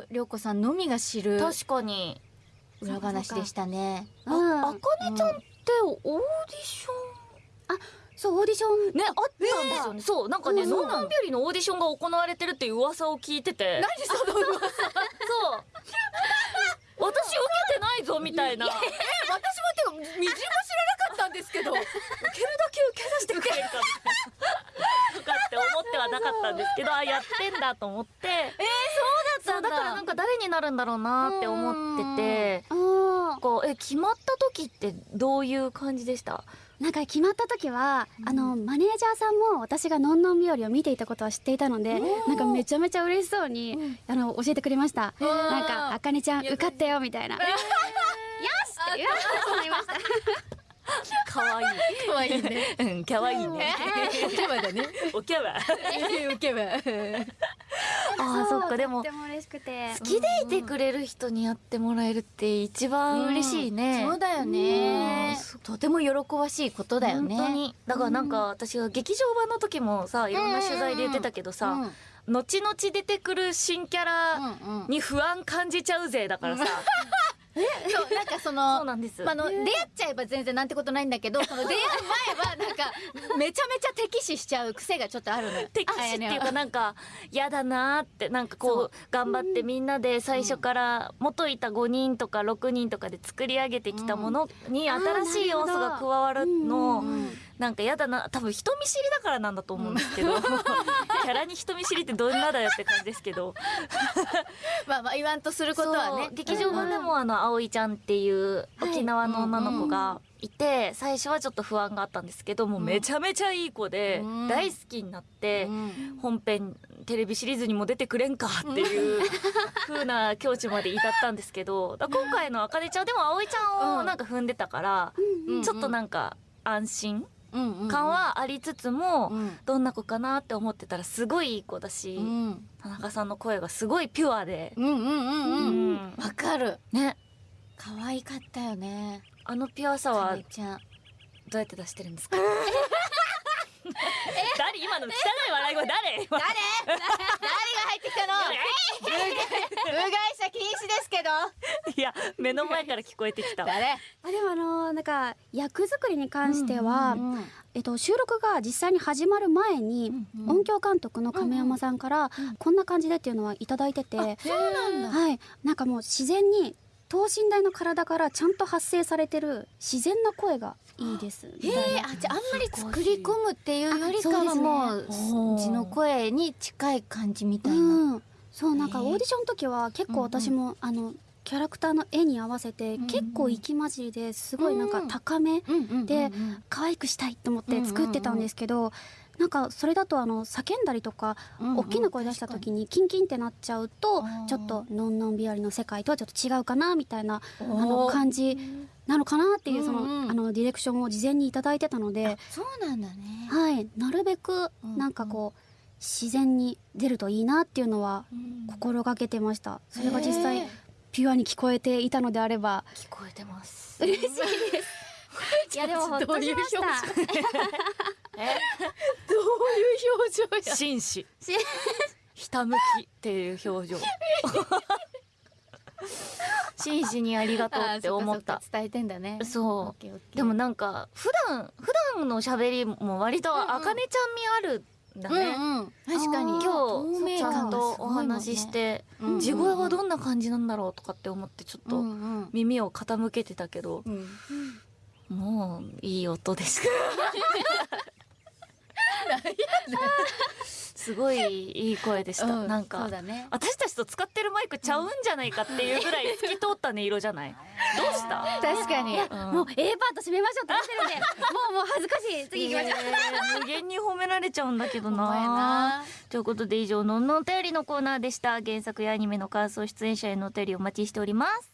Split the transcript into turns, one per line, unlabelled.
と涼子さんのみが知る
確かに。
裏話でしたね。
あ、あかねちゃんってオーディショ
そう、オーディション。
ン、ね、あったんですよね。そう、なんかね、ノンノンビュリのオーディションが行われてるっていう噂を聞いてて。
何その噂
そう。私受けてないぞ、みたいな。
え、私もてか、みじんも知らなかったんですけど。受けるだけ受けさせてくれ。
とかって思ってはなかったんですけど、あ、やってんだと思って。
えー、そうだ
からなんか誰になるんだろうなって思ってて、
あ
こう、え、決まった時ってどういう感じでした？
ーなんか決まった時は、あの、マネージャーさんも私がのんのん日和を見ていたことは知っていたので、なんかめちゃめちゃ嬉しそうに、あの、教えてくれました。なんか、あかねちゃん受かったよ、みたいな。よしって言われてしまいました。
かわいい。
かわいいね。
うん、かわいいね。
おけばだね。
おきゃわ。
おけば。
ああ、そっか、でも
とっ、ても嬉しくて。
好きでいてくれる人にやってもらえるって一番嬉しいね。
そうだよね。とても喜ばしいことだよね。
だからなんか私が劇場版の時もさ、いろんな取材で言ってたけどさ、後々出てくる新キャラに不安感じちゃうぜだからさ。
そう、なんかその、
そうなんです。
まあ、あの、出会っちゃえば全然なんてことないんだけど、その出会う前はなんか、めちゃめちゃ敵視しちゃう癖がちょっとあるのよ。
敵視っていうかなんか、嫌だなーって、なんかこう、頑張ってみんなで最初から元いた5人とか6人とかで作り上げてきたものに新しい要素が加わるの、なんか嫌だな、多分人見知りだからなんだと思うんですけど、キャラに人見知りってどんなだよって感じですけど、
まあまあ言わんとすることはね。
劇場版でもあの、葵ちゃんっていう沖縄の女の子がいて、最初はちょっと不安があったんですけど、もうめちゃめちゃいい子で、
うん。
大好きになって、
うん。
本編テレビシリーズにも出てくれんかっていう 風な境地まで至ったんですけど、今回のあかねちゃんでも葵ちゃんをなんか踏んでたから、
うん
ちょっとなんか安心感はありつつも、
うん。
どんな子かなって思ってたらすごいいい子だし、
うん。
田中さんの声がすごいピュアで、
うんうんうんうん。
うん。
わかる。
ね、
可愛かったよね。
あのピュアさは
かわいちゃん。
どうやって出してるんですか？誰？今の汚い笑い声誰？
誰？誰が入ってきたの？部外者禁止ですけど。
いや、目の前から聞こえてきた。
誰？
あでもあのなんか役作りに関しては、
うんうん
えっと、収録が実際に始まる前に、音響監督の亀山さんから、こんな感じでっていうのはいただいてて、
そうなんだ。
はい、なんかもう自然に等身大の体からちゃんと発生されてる自然な声がいいです。み
へえ、あ、じゃああんまり作り込むっていうよりかはもう、
そうね
の声に近い感じみたいな。
うん、そうなんかオーディションの時は結構私も、あのキャラクターの絵に合わせて、結構息混じりですごいなんか高めで可愛くしたいと思って作ってたんですけど、なんかそれだとあの叫んだりとか、大きな声出した時にキンキンってなっちゃうと、ちょっとのんのん日和の世界とはちょっと違うかなみたいなあの感じなのかなっていうその、あのディレクションを事前にいただいてたので、
そうなんだね。
はい、なるべく
うん
なんかこう、自然に出るといいなっていうのは心がけてました。それが実際ピュアに聞こえていたのであれば
聞こえてます。
嬉しいです。いやでもほっとしました。
どういう表情や。
紳士。ひたむきっていう表情。紳士にありがとうって思った
伝えてんだね。
そうでもなんか、普段、普段の喋りも割とあかねちゃん味あるんだね。
うんうん。確かに。
今
透
日、ちゃんとお話しし。て、
うん
地声はどんな感じなんだろうとかって思ってちょっと
うんうん
耳を傾けてたけど、
うん
もういい音でした。すごいいい声でした。
うん
なんか、
ね
私たちと使ってるマイクちゃうんじゃないかっていうぐらい透き通った音色じゃない？どうした？
確かに。
うん
もう A パート締めましょうってなってるんで、もうもう恥ずかしい。次行きましょう。
えー無限に褒められちゃうんだけど
な。
ということで以上、のんのんお便りのコーナーでした。原作やアニメの感想、出演者へのお便りお待ちしております。